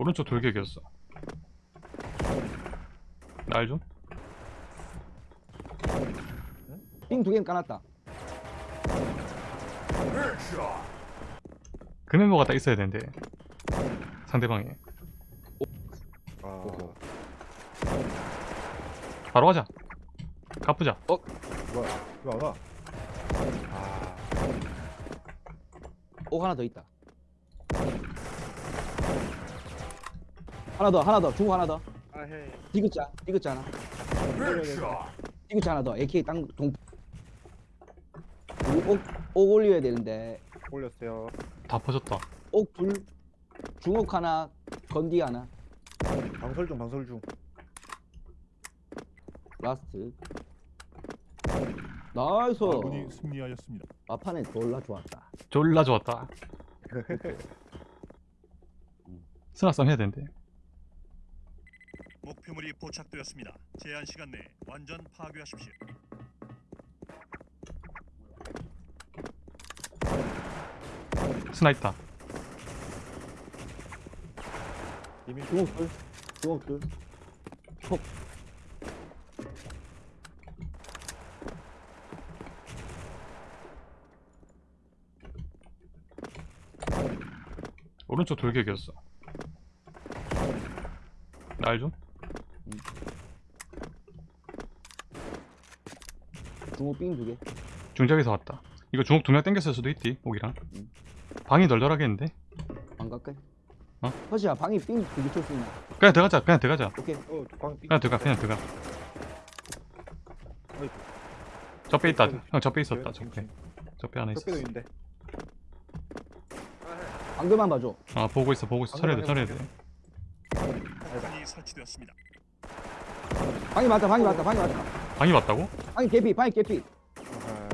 오른쪽 돌격이었어 날 좀? 삥두 개는 까놨다. 그 멤버가 딱 있어야 되는데 상대방에 아, 바로 가자 가쁘자 뭐야? 이거 안 와? 아, 오 하나 더 있다. 하나 더 하나 더 중국 하나 더. 아 해. 디귿자 디귿자 하나. 디귿자 하나 더. AK 땅 동. 옥, 옥 올려야 되는데 올렸어요. 다 퍼졌다 옥 둘, 중옥 하나, 건디 하나, 방설 중, 방설 중. 라스트. nice. 아군이 승리하였습니다. 마판에 졸라 좋았다. 졸라 좋았다 스나싸움 해야 되는데 목표물이 포착되었습니다. 제한 시간 내에 완전 파괴하십시오. 스나 있다 이미 중옥 둘. 폭. 오른쪽 돌격이었어 날 좀? 중옥 삥두 개. 중적에서 왔다 이거 중옥 두명 땡겼을 수도 있디 옥이랑 음. 방이 널널하겠는데? 방 갈까? 어? 허시야 방이 삥 두개칠수 있나? 그냥 들어가자 그냥 들어가자 오케이. 어, 광 삐. 그냥 들어가 그냥 들어가. 적배 있다. 형 적배 있었다 적배 적배 하나 있어 적배도 있는데. 방금만 봐줘. 아 보고 있어 보고 있어 처리해야 돼 처리해야 돼. 방이 맞다 방이 맞다 방이 맞다. 방이 맞다고? 방이 개피 방이 개피. 아.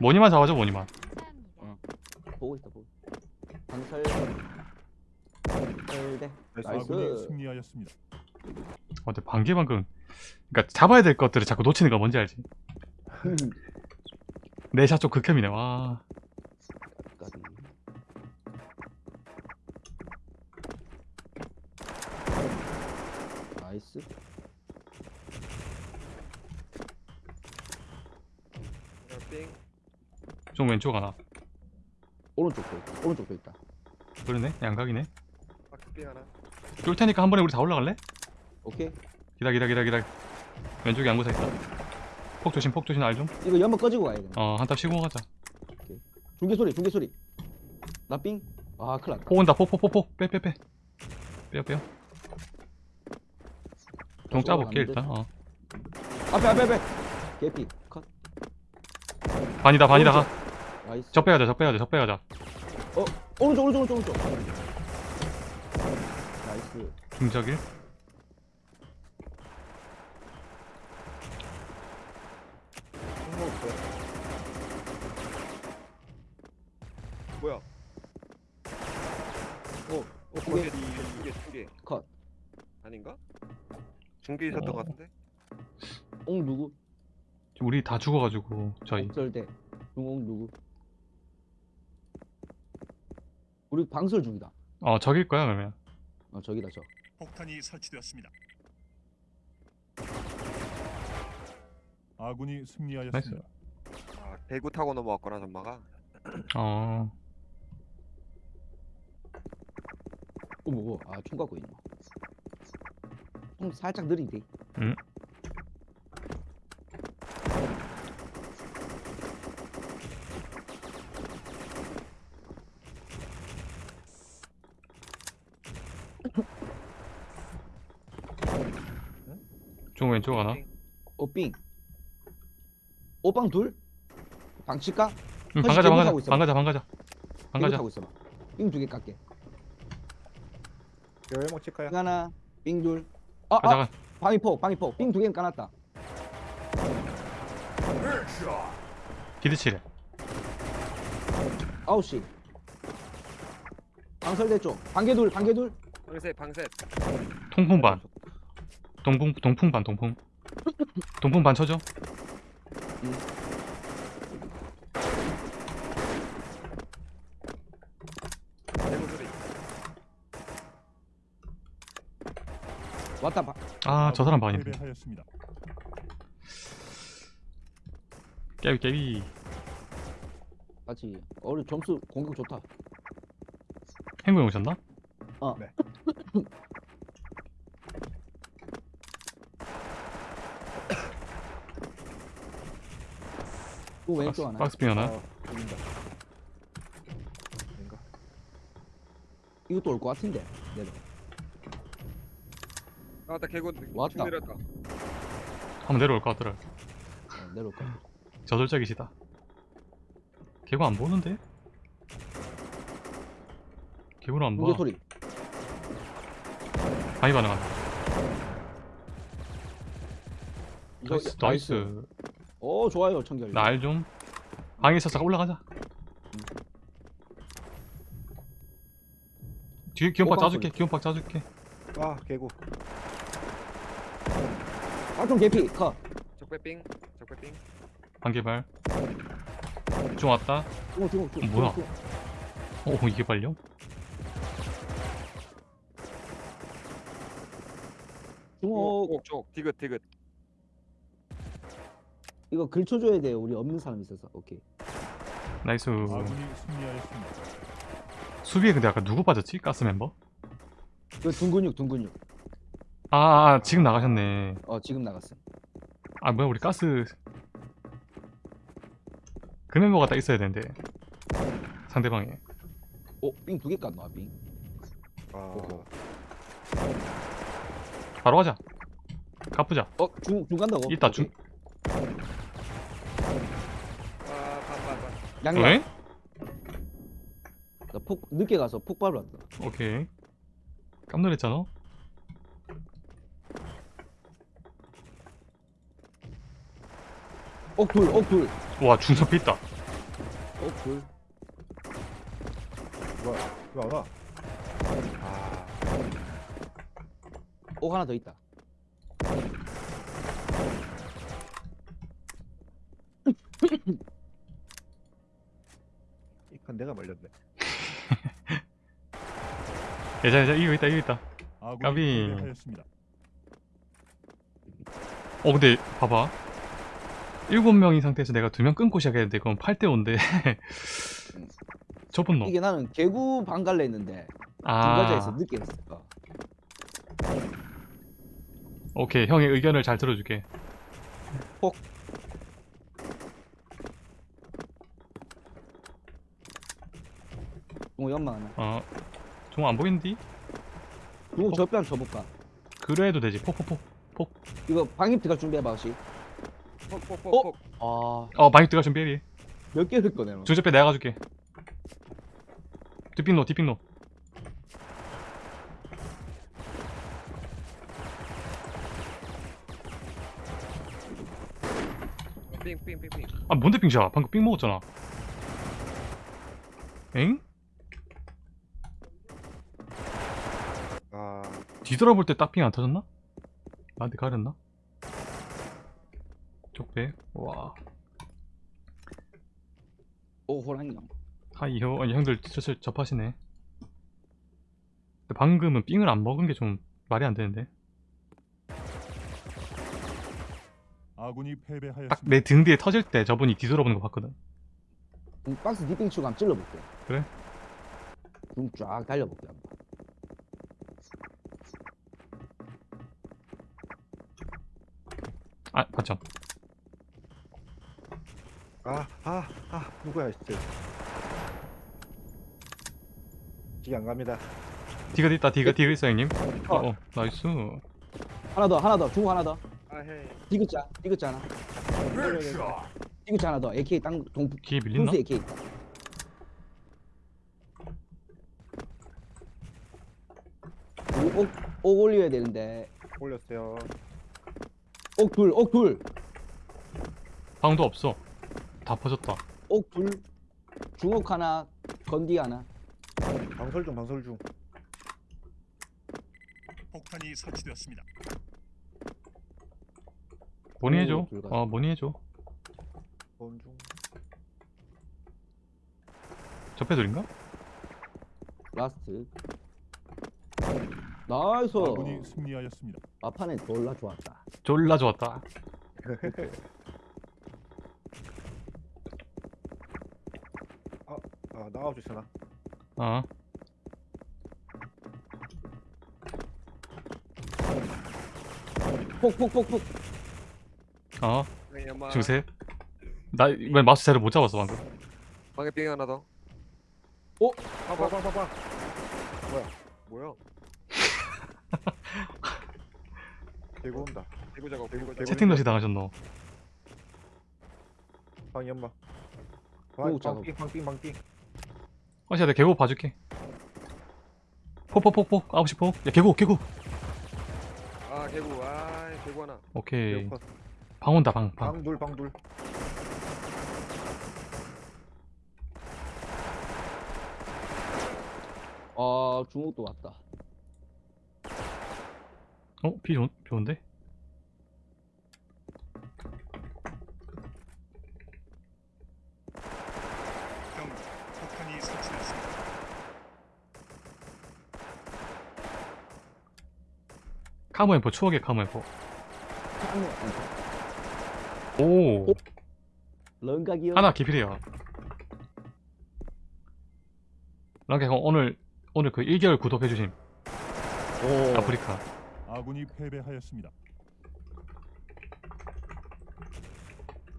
모니만 잡아줘 모니만 보고 있다 보고. 있다. 방설. 설대. 아군이 nice. 승리하였습니다. 어, 근데 방개 방금 그니까 잡아야 될 것들을 자꾸 놓치는 거 뭔지 알지? 내 샷 좀 극혐이네 와 nice. 좀 왼쪽 하나 오른쪽도 있다. 오른쪽도 있다. 그러네 양각이네 하나. 쫄 테니까 한 번에 우리 다 올라갈래? 오케이. 기다 기다 기다 기다 왼쪽에 양구사 있다 폭 조심 폭 조심 알좀 이거 연막 꺼지고 가야 돼. 어 한탑 쉬고 가자 중계 소리 중계 소리. 나 삥. 아 큰일 났다. 폭 온다 폭폭 폭폭 빼빼빼 빼요 빼요 종 짜볼게 일단 어 앞에 앞에 앞에. 개피. 컷. 반이다 반이다 가 nice. 적 빼가자 적 빼가자 적 빼가자 오른쪽 오른쪽 오른쪽 오른쪽. nice. 없어요. 뭐야? 어, 어, 두 거기 개. 두개 두 개. 컷. 아닌가? 중계 있었던 어. 것 같은데? 옹 누구? 우리 다 죽어가지고 저희 절대. 중옹 누구? 우리 방설 중이다. 어 적일 거야 그러면 어 저기다 저. 폭탄이 설치되었습니다. 아군이 승리하였습니다. 아, 대구 타고 넘어왔거나 전마가 어어 뭐고? 아총 갖고 있노. 총 살짝 느리대. 응. 중 왼쪽 하나 오삥. 오빵 둘? 방 칠까? 응, 방가자 방가자. 방가자 방가자 방가자 타고 있어봐. 삥두개 깎게. 여행목 칠까요? 삥 하나, 삥 둘. 아, 가자 아, 가 방이 폭. 삥두 개는 까놨다. 기드치래 아홉 시. 방설대 쪽. 반개 둘. 방셋 방셋 통풍 반 동풍 동풍 반 동풍 동풍 반 쳐줘 왔다 봐. 아 저 사람 반인데. 깨비 깨비 같이. 어, 우리 점수 공격 좋다. 행구형 오셨나? 어. 네. 또 왼쪽 박스, 하나. 박스핀 하나. 아닌가? 이것도 올 것 같은데. 내려. 아, 나 개구 왔다. 내렸다. 한번 내려올 것 같더라 어, 내려올 것 같아. 저돌적이시다 개구 안 보는데? 개구를 안 무게 봐. 소리. 반응한다. 이거 나이스, 나이스. 오 좋아요 청결. 날 좀. 방에 있어서 올라가자. 뒤에 오빠 짜줄게. 기온박 짜줄게. 아 개구. 아좀 개피 커. 적배빙. 적배빙. 반개발. 좀 왔다. 중국 중국 중국. 뭐야? 중국. 오 이게 빨려? 중국 쪽, 쪽. 디귿, 디귿. 이거 글 쳐줘야 돼요. 우리 없는 사람 있어서. 오케이. 나이스. 수비에 근데 아까 누구 빠졌지? 가스 멤버? 그 둥근육 둥근육. 아, 아 지금 나가셨네. 어 지금 나갔어. 아 뭐야 우리 가스 그 멤버가 딱 있어야 되는데 상대방에 오빙 두 개 깠나 빙. 아. 바로 가자. 가쁘자. 어중중 간다고? 이따 중. 아. 양양. 왜? 나폭 늦게 가서 폭 밟았다. 오케이. 깜놀했잖아. 옥둘 옥둘 와 중섭 있다. 옥둘. 뭐야? 왜안 와? 아 옥 하나 더 있다. 이칸 내가 말렸네. 예자 예자 이거 있다 이거 있다. 아군이 까비. 어 근데 봐봐. 일곱 명인 상태에서 내가 두 명 끊고 시작했는데 그건 8대 5인데. 저분 놈. 이게 나는 개구 방갈래 했는데 아. 중가자에서 늦게 했어. 어. 오케이 형의 의견을 잘 들어줄게. 중국 연막 하나. 어. 종안 보이는디? 저뼈 한번 쳐볼까? 그래도 되지. 폭폭폭. 이거 방입트가 준비해봐 혹시. 폭, 폭, 어? 폭, 폭. 아. 어 많이 들어가 준비해. 몇 개를 꺼내 너? 중접배 내가 가줄게. 디핑노 디핑노. 빙, 빙, 빙, 빙. 아 뭔데 빙샤? 방금 삥 먹었잖아. 엥? 아 뒤돌아볼 때딱삥안 터졌나? 나한테 가렸나? 쪽배. 와. 오 호랑이. 하이요. 아니 형들 슬슬 접하시네. 근데 방금은 삥을 안 먹은 게 좀 말이 안 되는데. 아군이 딱 패배하였습니다. 내등 뒤에 터질 때 저분이 뒤돌아보는 거 봤거든. 중 박스 디핑 치고 한번 찔러볼게. 그래? 중쫙 달려볼게 한번. 아 맞죠. 아, 아, 아, 누구야, 진짜. 기계 안 갑니다. 디귿 있다. 디귿 디귿 있어 형님. 어, 어. 어 나이스. 하나 더 하나 더 중국 하나 더. 아, 헤이. 디귿자 디귿자 하나. 디귿자 하나 더. AK 땅 동. 뒤에 밀린다. 분수 AK. 옥, 옥 올려야 되는데 올렸어요. 옥 둘 옥 둘 방도 없어. 다 퍼졌다. 옥 둘 중옥 하나 건디 하나 방설 중, 방설 중. 폭탄이 설치되었습니다. 뭐니 오, 해줘. 둘 다. 어 뭐니 해줘. 본 중. 접해돌인가? 라스트 나이스 아군이 승리하였습니다. 마판에 졸라 좋았다. 졸라 좋았다 아 나와 주시나 어 폭폭폭폭. 어, 연막. 주세요. 나왜 마우스 자를 못 잡았어 방금. 방에 삥 하나 더. 어? 봐봐. 봐봐 봐봐 뭐야? 대구 온다 대구 작업. 대구, 대구. 작업. 채팅 러시 당하셨노. 방 대구 작업. 방빙 방빙 방빙 어시야 내가 개구 봐줄게. 폭폭폭폭 9시 폭. 야 개구 개구. 아 개구. 아 개구 하나. 오케이. 방 온다 방 방. 방둘 방둘 아 중국도 왔다. 어? 비 좋, 좋은데? 경고. 폭탄이 설치됐습니다. 카모엠포 추억의 카모엠포. 아니, 오. 하나 기필이야. 랑케 형 오늘 오늘 그 1개월 구독해주신 오. 아프리카. 아군이 패배하였습니다.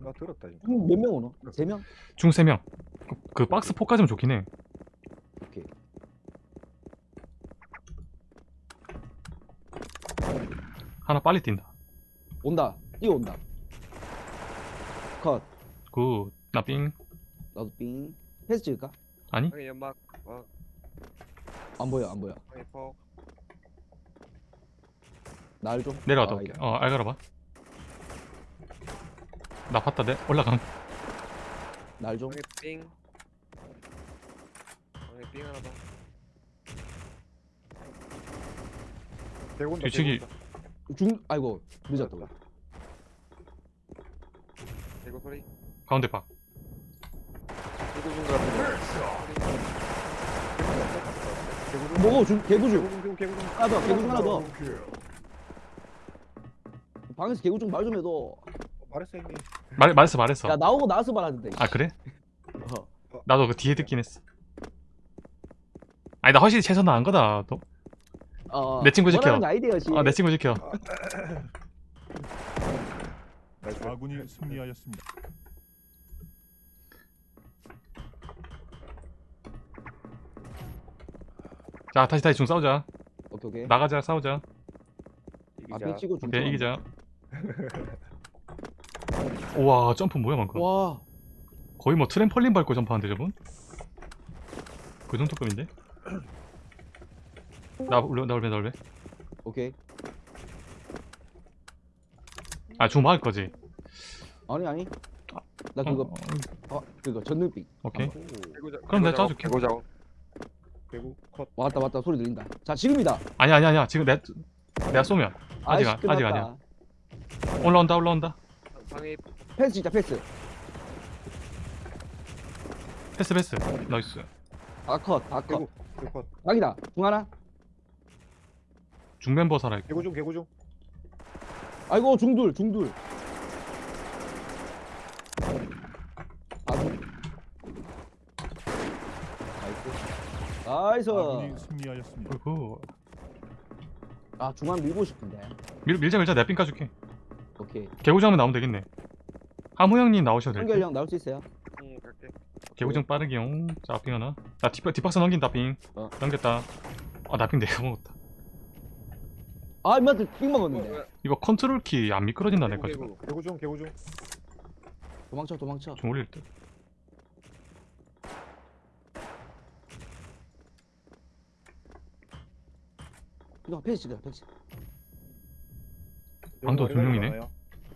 나 들었다 음, 몇명 오노? 세 명? 중 3명. 그, 그 박스 포까지면 좋긴 해. 오케이. 하나 빨리 뛴다. 온다. 뛰어온다. 컷. 굿. 나 삥. 나도 삥. 패스 찍을까? 아니? 방에 연막. 어. 안 보여 안 보여. 방에 폭. 날 좀. 내려가다 아, 올게. 이거. 어, 알가라 봐. 나 봤다, 내 올라감. 날 좀. 방에 삥. 방에 삥 하나 더. 대구 온다 뒤치기. 중 아이고 늦었다. 대구 소리. 가운데 중 대구 중 뭐고 중 개구중. 개구 중 개구 중 하나 더 개구중 하나 더. 방에서 개구중 말 좀 해도. 말했어 형님 말, 말했어, 말했어. 야 나오고 나서 말하던데. 아, 그래? 어. 나도 그 뒤에 듣긴 했어. 아니, 나 확실히 최선 나은 거다. 너. 어, 내 친구 지켜. 원하는 아이디어시. 아, 내 친구 지켜. 아군이 승리하였습니다. 자, 다시, 다시 중 싸우자. 오케이 오케이. 나가자, 싸우자. 앞에 치고 중. 오케이, 이기자. 우와, 점프 뭐야, 방금. 와. 거의 뭐 트램펄린 밟고 점프하는데, 저분? 그 정도급인데? 나, 올려, 나 올려, 나 올려. 오케이. 아, 중 막을 거지. 아니 아니. 나 어, 그거 어, 어 그거 전능빛. 오케이. 작. 그럼 내가 짜줄게. 작업. 대구 컷 왔다 왔다 소리 들린다. 자 지금이다. 아니야, 아니야, 아니야. 지금 내, 내가 쏘면. 아직, 안- 아직. 아니야. 올라온다, 올라온다. 방에 패스 진짜 패스. 패스, 패스. nice. 아컷 아컷. 대구 컷 각이다. 중 하나. 중멤버 살아있고. 개구 중 개구 중 아이고 중둘 중둘. 아중. 나이스. 나이스. 아군이 승리하였습니다. 아 중간 밀고 싶은데. 밀, 밀자, 밀자. 내가 삥 까줄게. 오케이. 개구장면 나오면 되겠네. 하무 형님 나오셔도 될 듯. 한결 형 나올 수 있어요? 응 갈게. 개구장 빠르게용. 자, 삥 하나. 자, 뒷, 뒷박스 넘긴다, 삥. 어. 넘겼다. 아, 나삥 내가 먹었다. 아 임마들 삥 어, 먹었는데. 뭐야? 이거 컨트롤 키 안 미끄러진다, 내 개구, 가지고. 개구. 중 개구 중 도망쳐 도망쳐. 좀 올릴 듯. 이거 패스 찍어 패스. 방도 두 명이네.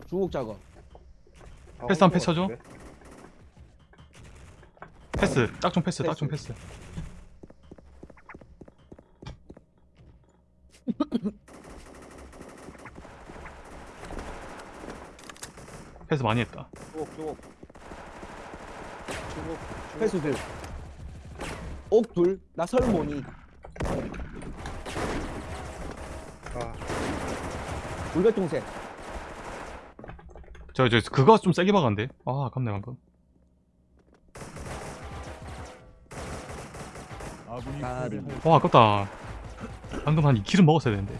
중국 작업. 아, 패스 한 혼자 패스 쳐줘. 패스. 딱좀 패스, 딱좀 패스. 패스 많이 했다. 주옥 주옥. 주옥. 패스 둘. 옥 둘. 나 설모니. 아 울백동색. 저, 저, 그거 좀 세게 박았는데? 아, 아깝네, 방금. 아, 패배하였습니다. 와, 아깝다. 방금 한 2킬은 먹었어야 되는데.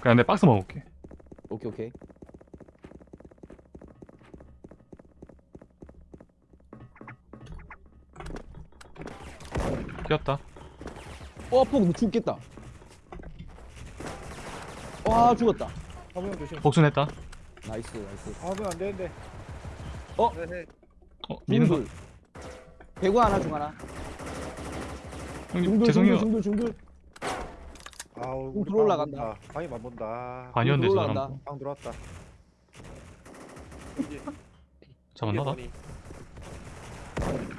그냥 내 박스 먹을게. 오케이 오케이. 뛰었다. 어, 폭너 죽겠다. 와, 죽었다. 화면 조심. 복순했다. 나이스, 나이스. 아, 그안 되는데. 네네. 어, 미는 거. 중둘. 배구 하나, 중 하나. 형님, 중둘, 죄송해요. 중둘, 중둘. 아우, 좀 우리 들어 올라 방 간다. 본다. 방이 안 본다. 반이었는데, 저 올라간다. 사람. 방 들어왔다. 잡았나? 나?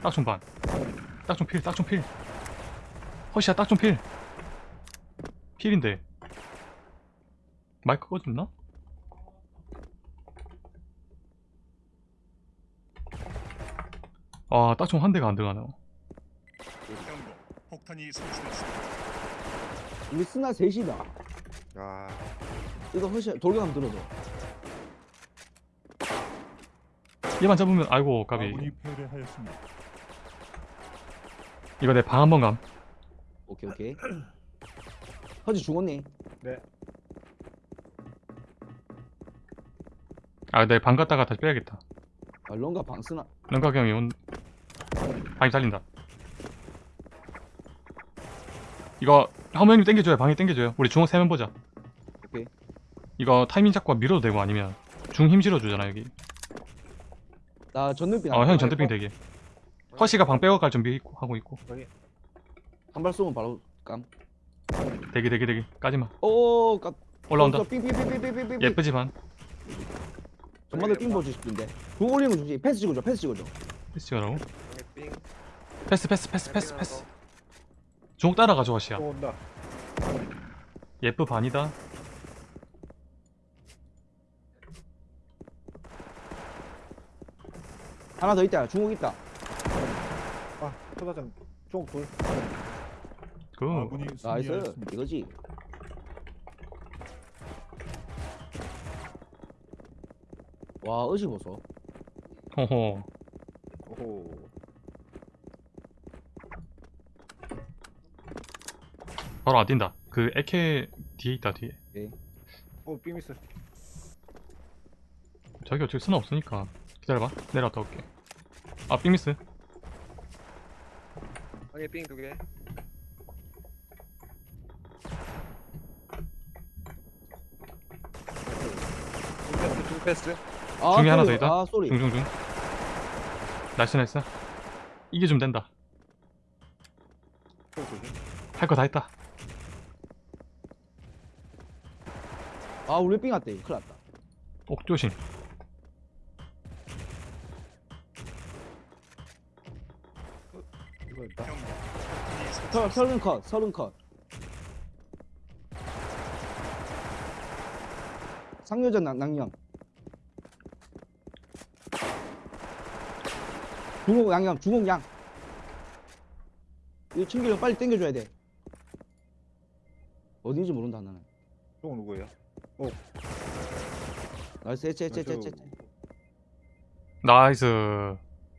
딱좀 반. 딱좀 필, 딱좀 필. 허시야, 딱 좀 필. 필인데. 마이크 꺼졌나? 아, 딱 좀 한 대가 안 들어가네. 경고. 폭탄이 설치됐습니다. 우리 스나 셋이다. 아, 이거 허시 돌격 한번 들어줘. 얘만 잡으면, 아이고, 까비. 아군이 패배하였습니다. 이거 내 방 한 번 감. 오케이, 오케이. 허지 죽었니? 아, 내방 갔다가 다시 빼야겠다. 아, 런가 방 쓰나? 런각 형이 온. 방이 살린다. 이거, 하모 형님 땡겨줘요. 방에 땡겨줘요. 우리 중앙 세면 보자. 오케이. 이거 타이밍 잡고 밀어도 되고 아니면 중 힘 실어주잖아, 여기. 나 전등빙. 어, 형 전대핑 되게. 허시가 방 빼고 갈 준비 있고, 하고 있고. 한 발 쏘면 바로 깜. 대기, 대기, 대기. 까지마. 오, 깜. 올라온다. 삥삥삥삥삥삥. 예쁘지만. 정말로 삥 보고 싶은데. 공 올리는 거 좋지. 패스 찍어줘. 패스 찍어줘. 패스 삥. 패스, 패스, 패스, 패스, 패스. 허시야. 또 온다. 예쁘 반이다. 하나 더 있다. 중국 있다. 아, 초다장 쪽 불. 그, 아군이 나이스. 승리하였습니다. 이거지. 와, 의식 보소. 호호. 오호. 바로 안 뛴다. 그, 에케 뒤에 있다, 뒤에. 오, 삐미스. 저기 어차피 수나 없으니까. 기다려봐. 내려갔다 올게. 아, 빅미스. 방에 삥두 개. 중 패스. 아, 중에 하나. 더 있다? 아, sorry. 중중중. nice. 이게 좀 된다. 할 거 다 했다. 아, 우리 삥 왔대. 큰일 났다. 옥 조심. 이거 있다. 서. 서른 컷, 서른 컷. 상여전 낭, 낭령. 중국 양념, 중국 양. 이거 챙기려 빨리 땡겨줘야 돼. 어딘지 모른다 나는. 쪽 누구예요? 나이스, 해체, 해체, 해체, 해체. 나이스. 나이스.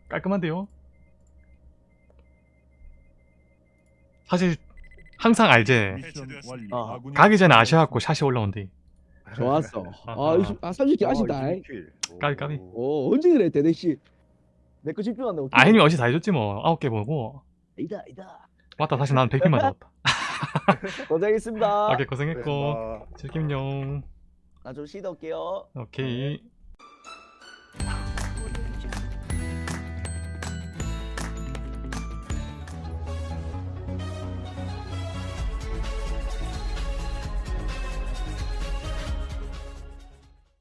깔끔한데요? 사실 항상 알제. 아, 가기 전에 아셔갖고 샷이 올라온대. 좋았어. 아, 20, 아 30개 아쉽다. 어, 20킬. 까비, 까비. 오. 오, 언제 그래, 대대씨. 내거 집중한다. 아, 형님 어시 다 해줬지 뭐. 아홉 개 보고. 아니다, 아니다. 맞다, 다시 나는 100핀만 잡았다. 고생했습니다. 오케이, 고생했고. 그래서 즐김용. 나 좀 쉬다 올게요. 오케이.